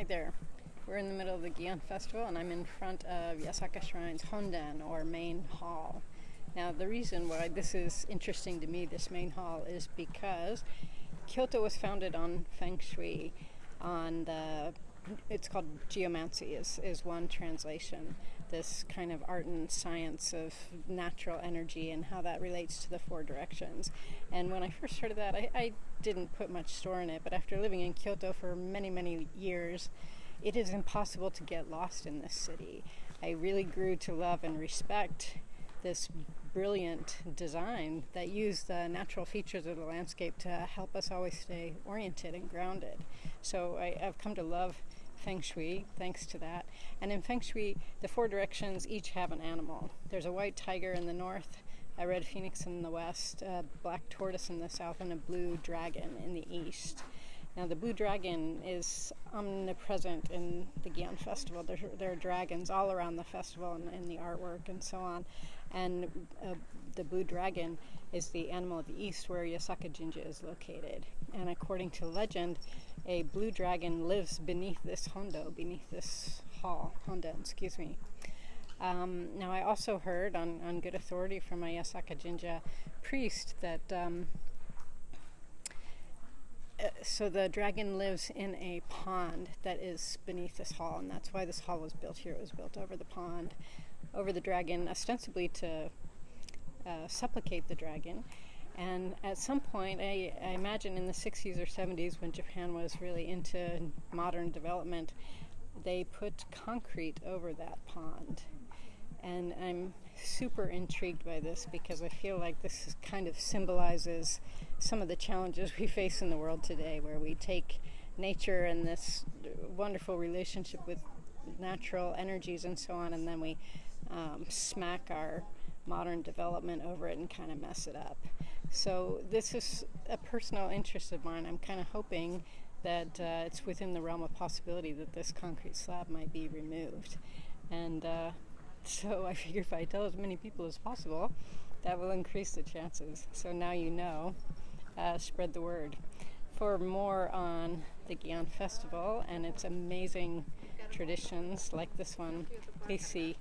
Hi there. We're in the middle of the Gion Festival and I'm in front of Yasaka Shrine's Honden or main hall. Now the reason why this is interesting to me, this main hall, is because Kyoto was founded on Feng Shui on the it's called geomancy is, is one translation this kind of art and science of natural energy and how that relates to the four directions. And when i first heard of that I, I didn't put much store in it but after living in kyoto for many many years it is impossible to get lost in this city. I really grew to love and respect this brilliant design that used the natural features of the landscape to help us always stay oriented and grounded. So I, have come to love Feng Shui thanks to that. And in Feng Shui, the four directions each have an animal. There's a white tiger in the north, a red phoenix in the west, a black tortoise in the south, and a blue dragon in the east. Now, the blue dragon is omnipresent in the Gion Festival. There, there, are dragons all around the festival and in the artwork and so on. And uh, the blue dragon is the animal of the east where Yasaka Jinja is located. And according to legend, a blue dragon lives beneath this hondo, beneath this hall, honden, excuse me. Um, now, I also heard on, on good authority from my Yasaka Jinja priest that um, so the dragon lives in a pond that is beneath this hall, and that's why this hall was built here. It was built over the pond, over the dragon, ostensibly to uh, supplicate the dragon. And at some point, I, I, imagine in the 60s or 70s, when Japan was really into modern development, they put concrete over that pond. And I'm super intrigued by this because I feel like this kind of symbolizes some of the challenges we face in the world today, where we take nature and this wonderful relationship with natural energies and so on, and then we um, smack our modern development over it and kind of mess it up. So, this is a personal interest of mine. I'm kind of hoping that uh, it's within the realm of possibility that this concrete slab might be removed. And uh, so I figure if I tell as many people as possible, that will increase the chances. So now you know, uh, spread the word. For more on the Gion Festival and its amazing traditions like this one, please see.